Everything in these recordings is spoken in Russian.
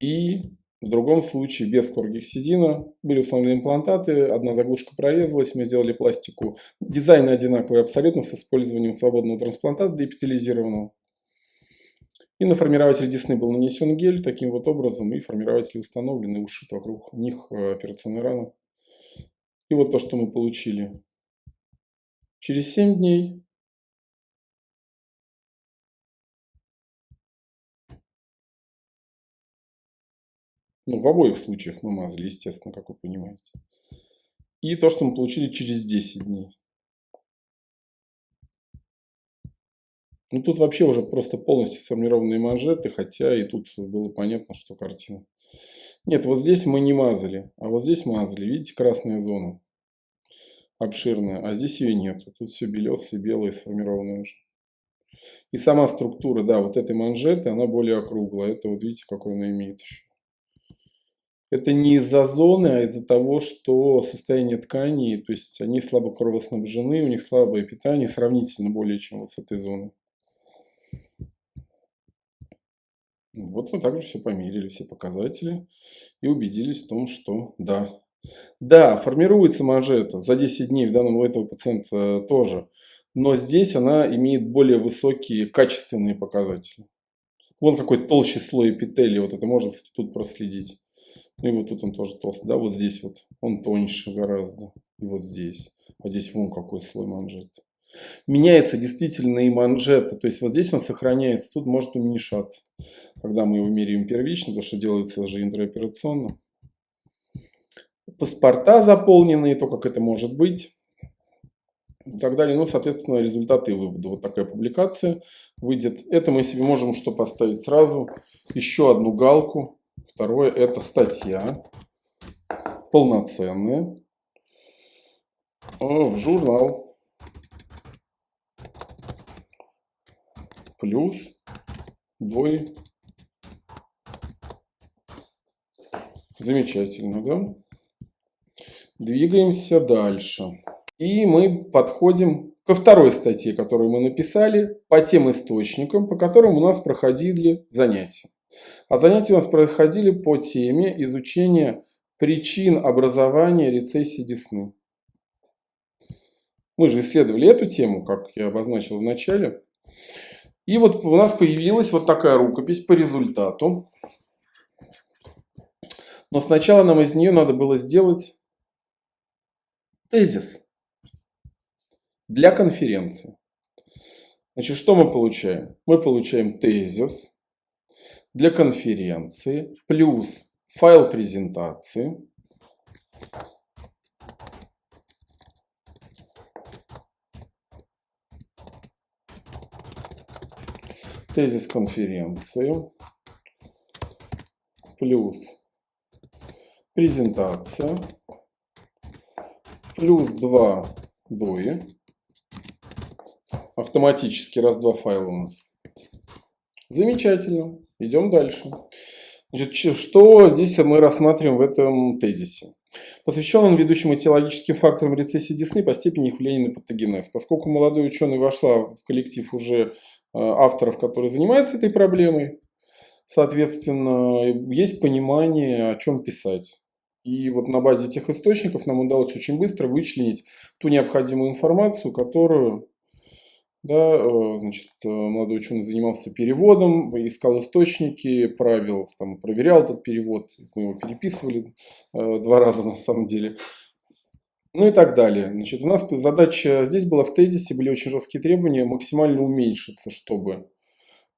И в другом случае без хлоргексидина были установлены имплантаты, одна заглушка прорезалась, мы сделали пластику. Дизайн одинаковый абсолютно с использованием свободного трансплантата деэпителизированного. И на формирователь десны был нанесен гель таким вот образом, и формирователь установлен и ушит вокруг них э, операционной раны. И вот то, что мы получили. Через 7 дней Ну, в обоих случаях мы мазали, естественно, как вы понимаете. И то, что мы получили через 10 дней. Ну, тут вообще уже просто полностью сформированные манжеты, хотя и тут было понятно, что картина. Нет, вот здесь мы не мазали, а вот здесь мазали. Видите, красная зона обширная, а здесь ее нет. Тут все белесое, белое, сформированное уже. И сама структура, да, вот этой манжеты, она более округлая. Это вот видите, какой она имеет еще. Это не из-за зоны, а из-за того, что состояние тканей, то есть они слабо кровоснабжены, у них слабое питание, сравнительно более чем вот с этой зоной. Вот мы также все померили, все показатели и убедились в том, что да. Да, формируется манжета за 10 дней в данном у этого пациента тоже, но здесь она имеет более высокие качественные показатели. Вон какой толще слой эпителия, вот это можно, кстати, тут проследить. И вот тут он тоже толстый, да, вот здесь вот он тоньше гораздо, и вот здесь. А здесь вон какой слой манжета. Меняется действительно и манжета, то есть вот здесь он сохраняется, тут может уменьшаться, когда мы его меряем первично, потому что делается же интраоперационно. Паспорта заполненные, то, как это может быть и так далее. Ну, соответственно, результаты и выводы. Вот такая публикация выйдет. Это мы себе можем что поставить сразу. Еще одну галку. Второе – это статья полноценная в журнал. Плюс двое. Замечательно, да? Двигаемся дальше. И мы подходим ко второй статье, которую мы написали, по тем источникам, по которым у нас проходили занятия. А занятия у нас проходили по теме изучения причин образования рецессии десны. Мы же исследовали эту тему, как я обозначил в начале. И вот у нас появилась вот такая рукопись по результату. Но сначала нам из нее надо было сделать тезис для конференции. Значит, что мы получаем? Мы получаем тезис для конференции плюс файл презентации. Тезис конференции плюс презентация плюс 2 дои. Автоматически раз-два файла у нас. Замечательно. Идем дальше. Значит, что здесь мы рассматриваем в этом тезисе? Посвящен он ведущим этиологическим факторам рецессии десны по степени их влияния на патогенез. Поскольку молодой ученый вошла в коллектив уже э, авторов, которые занимаются этой проблемой, соответственно, есть понимание, о чем писать. И вот на базе этих источников нам удалось очень быстро вычленить ту необходимую информацию, которую да, э, значит, э, молодой ученый занимался переводом, искал источники, правил, там, проверял этот перевод. Мы его переписывали э, два раза на самом деле. Ну и так далее. Значит, у нас задача здесь была в тезисе, были очень жесткие требования максимально уменьшиться, чтобы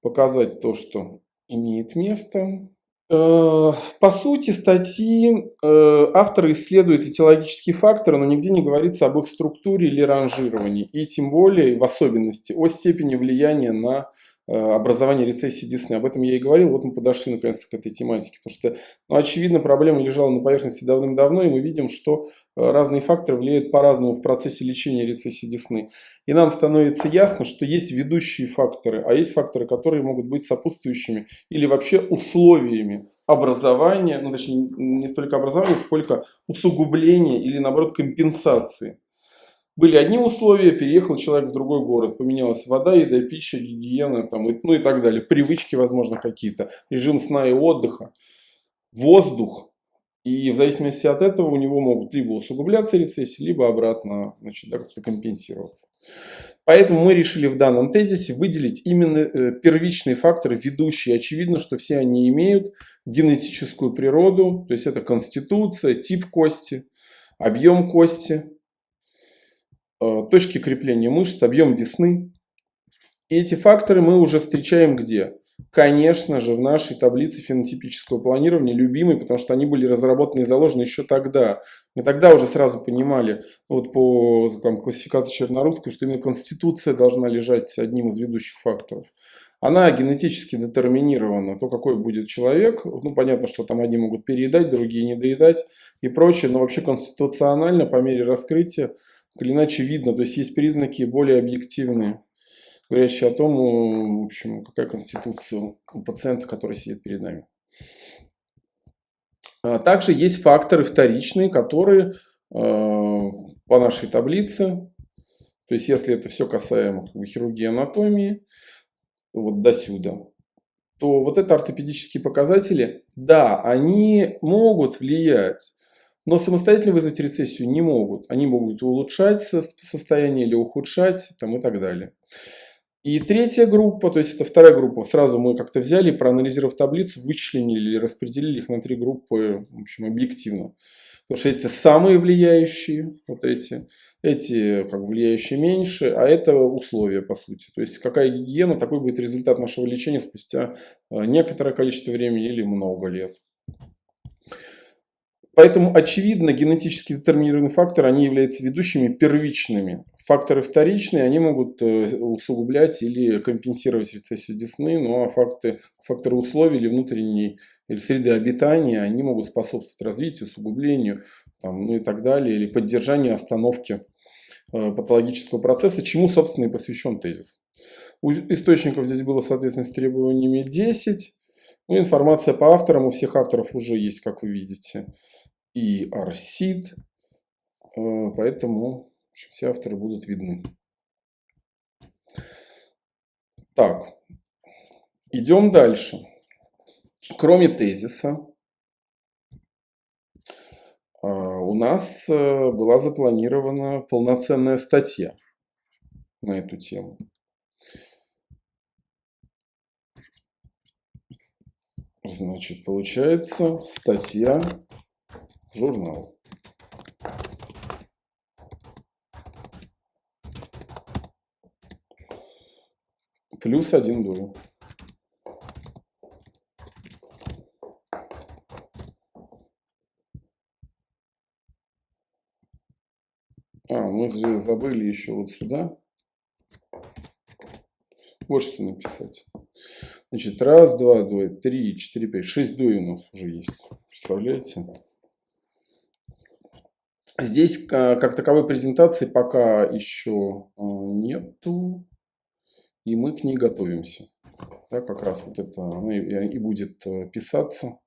показать то, что имеет место, по сути статьи э, авторы исследуют этиологические факторы, но нигде не говорится об их структуре или ранжировании, и тем более, в особенности, о степени влияния на э, образование рецессии десны. Об этом я и говорил, вот мы подошли наконец к этой тематике, потому что, ну, очевидно, проблема лежала на поверхности давным-давно, и мы видим, что разные факторы влияют по-разному в процессе лечения рецессии десны. И нам становится ясно, что есть ведущие факторы, а есть факторы, которые могут быть сопутствующими или вообще условиями образования, ну точнее не столько образования, сколько усугубления или наоборот компенсации. Были одни условия, переехал человек в другой город, поменялась вода, еда, пища, гигиена, там, ну и так далее, привычки, возможно, какие-то, режим сна и отдыха. воздух, и в зависимости от этого у него могут либо усугубляться рецессии, либо обратно значит, да, как-то компенсироваться. Поэтому мы решили в данном тезисе выделить именно э, первичные факторы, ведущие. Очевидно, что все они имеют генетическую природу, то есть это конституция, тип кости, объем кости, точки крепления мышц, объем десны. И эти факторы мы уже встречаем где? Конечно же, в нашей таблице фенотипического планирования любимой, потому что они были разработаны и заложены еще тогда. Мы тогда уже сразу понимали, вот по там, классификации Чернорусской, что именно конституция должна лежать одним из ведущих факторов. Она генетически детерминирована, то какой будет человек. Ну, понятно, что там одни могут переедать, другие не доедать и прочее, но вообще конституционально по мере раскрытия, или иначе видно, то есть есть признаки более объективные говорящий о том, э, в общем, какая конституция у пациента, который сидит перед нами. А также есть факторы вторичные, которые э, по нашей таблице, то есть если это все касаемо хирургии анатомии, вот до сюда, то вот это ортопедические показатели, да, они могут влиять, но самостоятельно вызвать рецессию не могут. Они могут улучшать состояние или ухудшать там, и так далее. И третья группа, то есть это вторая группа, сразу мы как-то взяли, проанализировав таблицу, вычленили или распределили их на три группы, в общем, объективно. Потому что эти самые влияющие, вот эти, эти как влияющие меньше, а это условия по сути. То есть какая гигиена, такой будет результат нашего лечения спустя э, некоторое количество времени или много лет. Поэтому, очевидно, генетически детерминированные факторы, они являются ведущими первичными. Факторы вторичные, они могут э, усугублять или компенсировать рецессию десны, ну а факты, факторы условий или внутренней или среды обитания, они могут способствовать развитию, усугублению там, ну и так далее, или поддержанию остановки э, патологического процесса, чему, собственно, и посвящен тезис. У источников здесь было, соответственно, с требованиями 10. Ну, информация по авторам у всех авторов уже есть, как вы видите и арсид, э, поэтому все авторы будут видны. Так, идем дальше. Кроме тезиса, э, у нас э, была запланирована полноценная статья на эту тему. Значит, получается статья журнал плюс один дуем. А, мы же забыли еще вот сюда. Вот что написать. Значит, раз, два, два, три, четыре, пять, шесть дуй у нас уже есть. Представляете? Здесь как таковой презентации пока еще а, нету, и мы к ней готовимся. Да, как раз вот это и будет э, писаться.